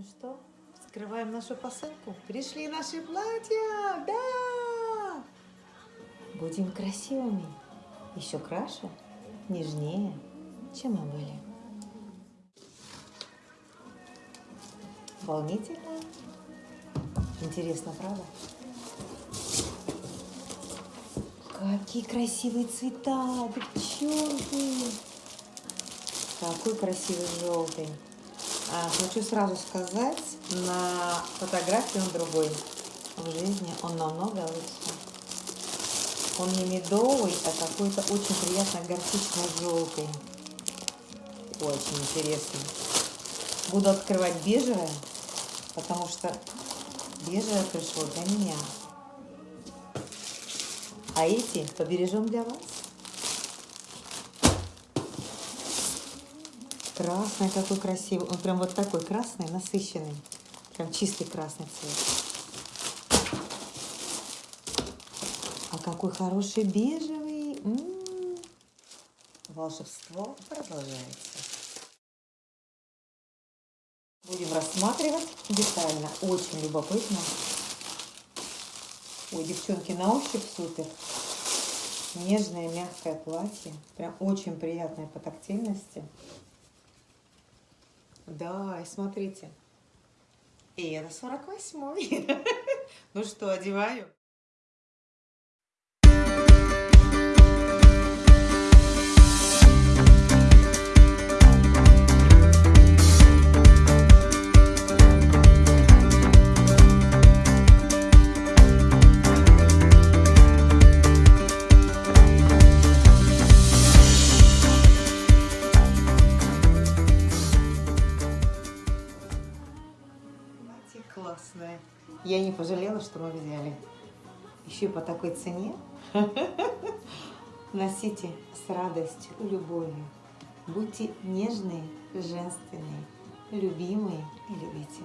Ну что, вскрываем нашу посылку. Пришли наши платья! Да! Будем красивыми. Еще краше, нежнее, чем мы были. Волнительно. Интересно, правда? Какие красивые цвета, девчонки! Какой красивый желтый. А, хочу сразу сказать, на фотографии он другой. В жизни он намного лучше. Он не медовый, а какой-то очень приятно горчично-желтый. Очень интересный. Буду открывать бежевое, потому что бежевое пришло для меня. А эти побережем для вас. Красный какой красивый. Он прям вот такой красный, насыщенный. Прям чистый красный цвет. А какой хороший бежевый. М -м -м. Волшебство продолжается. Будем рассматривать детально. Очень любопытно. Ой, девчонки, на ощупь супер. Нежное, мягкое платье. Прям очень приятное по тактильности. Да, смотрите. И это 48 Ну что, одеваю? Классная. Я не пожалела, что мы взяли. Еще и по такой цене. Носите с радостью, любовью. Будьте нежные, женственные, любимые и любите.